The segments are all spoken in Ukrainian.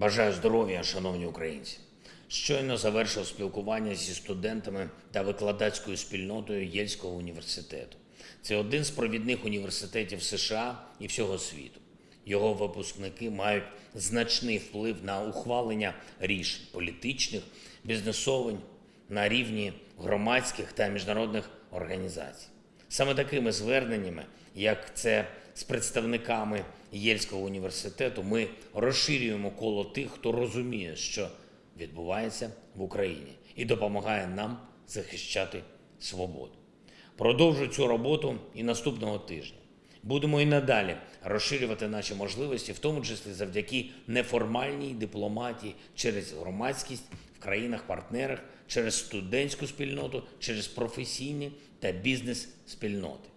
Бажаю здоров'я, шановні українці. Щойно завершив спілкування зі студентами та викладацькою спільнотою Єльського університету. Це один з провідних університетів США і всього світу. Його випускники мають значний вплив на ухвалення рішень політичних, бізнесових на рівні громадських та міжнародних організацій. Саме такими зверненнями, як це з представниками Єльського університету, ми розширюємо коло тих, хто розуміє, що відбувається в Україні, і допомагає нам захищати свободу. Продовжу цю роботу і наступного тижня. Будемо і надалі розширювати наші можливості, в тому числі завдяки неформальній дипломатії через громадськість в країнах-партнерах, через студентську спільноту, через професійні та бізнес-спільноти.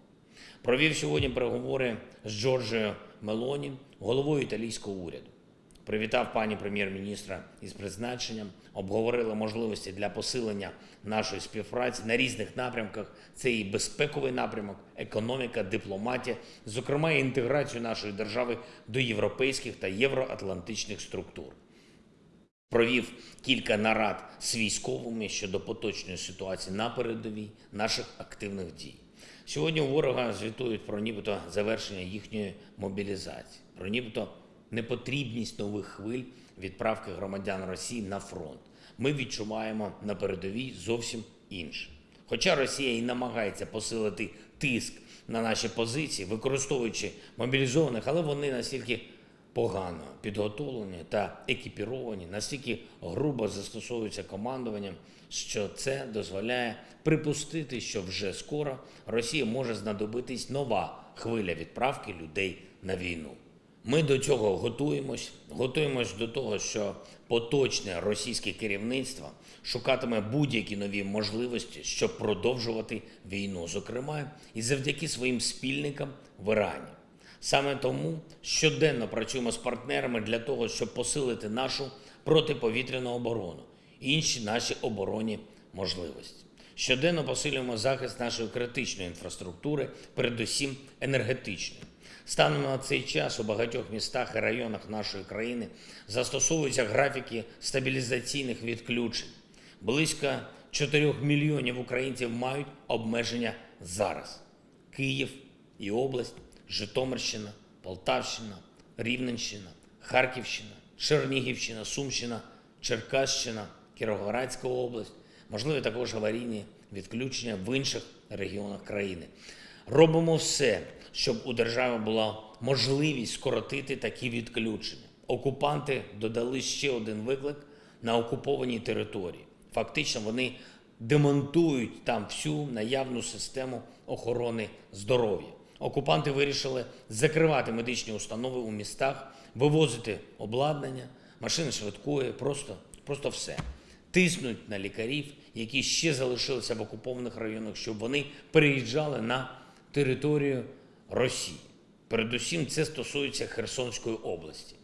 Провів сьогодні переговори з Джорджіо Мелоні, головою італійського уряду. Привітав пані прем'єр-міністра із призначенням, обговорили можливості для посилення нашої співпраці на різних напрямках. Це і безпековий напрямок, економіка, дипломатія, зокрема і інтеграцію нашої держави до європейських та євроатлантичних структур. Провів кілька нарад з військовими щодо поточної ситуації на передовій наших активних дій. Сьогодні у ворога звітують про нібито завершення їхньої мобілізації, про нібито непотрібність нових хвиль відправки громадян Росії на фронт. Ми відчуваємо на передовій зовсім інше. Хоча Росія і намагається посилити тиск на наші позиції, використовуючи мобілізованих, але вони настільки погано підготовлені та екіпіровані, настільки грубо застосовуються командуванням, що це дозволяє припустити, що вже скоро Росії може знадобитись нова хвиля відправки людей на війну. Ми до цього готуємось, готуємось до того, що поточне російське керівництво шукатиме будь-які нові можливості, щоб продовжувати війну, зокрема і завдяки своїм спільникам в Ірані. Саме тому щоденно працюємо з партнерами для того, щоб посилити нашу протиповітряну оборону інші наші оборонні можливості. Щоденно посилюємо захист нашої критичної інфраструктури, передусім енергетичної. Станом на цей час у багатьох містах і районах нашої країни застосовуються графіки стабілізаційних відключень. Близько 4 мільйонів українців мають обмеження зараз. Київ і область, Житомирщина, Полтавщина, Рівненщина, Харківщина, Чернігівщина, Сумщина, Черкащина, Кіровоградська область, можливі також аварійні відключення в інших регіонах країни. Робимо все, щоб у держави була можливість скоротити такі відключення. Окупанти додали ще один виклик на окупованій території. Фактично, вони демонтують там всю наявну систему охорони здоров'я. Окупанти вирішили закривати медичні установи у містах, вивозити обладнання, машини швидкої, просто, просто все. Тиснуть на лікарів, які ще залишилися в окупованих районах, щоб вони переїжджали на територію Росії. Передусім, це стосується Херсонської області.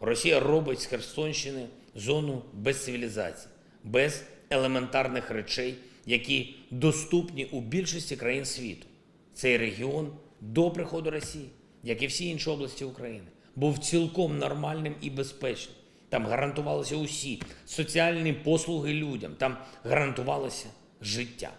Росія робить з Херсонщини зону без цивілізації, без елементарних речей, які доступні у більшості країн світу. Цей регіон до приходу Росії, як і всі інші області України, був цілком нормальним і безпечним. Там гарантувалися усі соціальні послуги людям, там гарантувалося життя.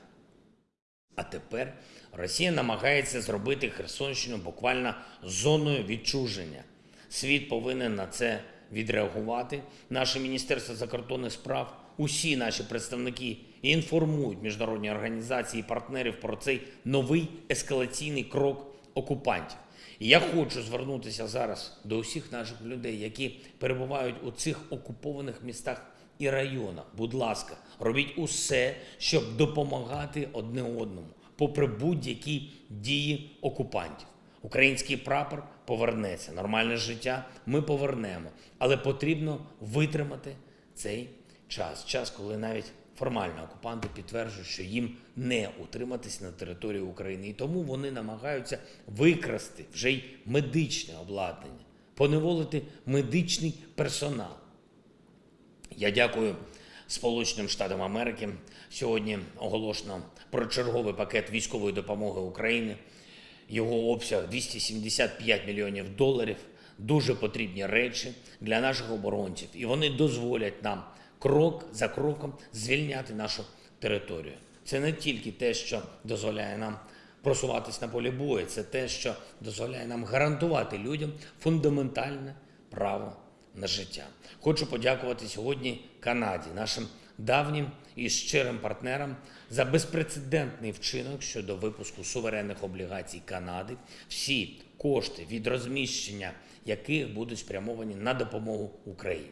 А тепер Росія намагається зробити Херсонщину буквально зоною відчуження. Світ повинен на це відреагувати. Наше Міністерство закордонних справ, усі наші представники інформують міжнародні організації і партнерів про цей новий ескалаційний крок окупантів. Я хочу звернутися зараз до усіх наших людей, які перебувають у цих окупованих містах і районах. Будь ласка, робіть усе, щоб допомагати одне одному, попри будь-які дії окупантів. Український прапор повернеться, нормальне життя ми повернемо, але потрібно витримати цей час. Час, коли навіть формально окупанти підтверджують, що їм не утриматись на території України, і тому вони намагаються викрасти вже й медичне обладнання, поневолити медичний персонал. Я дякую Сполученим Штатам Америки. Сьогодні оголошено про черговий пакет військової допомоги Україні. Його обсяг 275 мільйонів доларів дуже потрібні речі для наших оборонців, і вони дозволять нам крок за кроком звільняти нашу територію. Це не тільки те, що дозволяє нам просуватись на полі бою, це те, що дозволяє нам гарантувати людям фундаментальне право на життя. Хочу подякувати сьогодні Канаді, нашим давнім і щирим партнерам, за безпрецедентний вчинок щодо випуску суверенних облігацій Канади. Всі кошти від розміщення яких будуть спрямовані на допомогу Україні.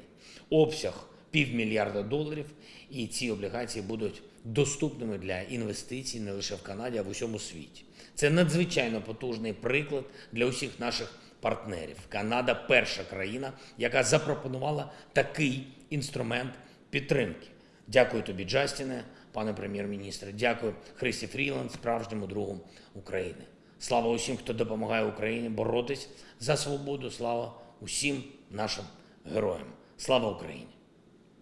Обсяг півмільярда доларів, і ці облігації будуть доступними для інвестицій не лише в Канаді, а в усьому світі. Це надзвичайно потужний приклад для усіх наших партнерів. Канада перша країна, яка запропонувала такий інструмент підтримки. Дякую тобі, Джастіне, пане прем'єр-міністре. Дякую Христі Фріланд, справжньому другу України. Слава усім, хто допомагає Україні боротись за свободу. Слава усім нашим героям. Слава Україні!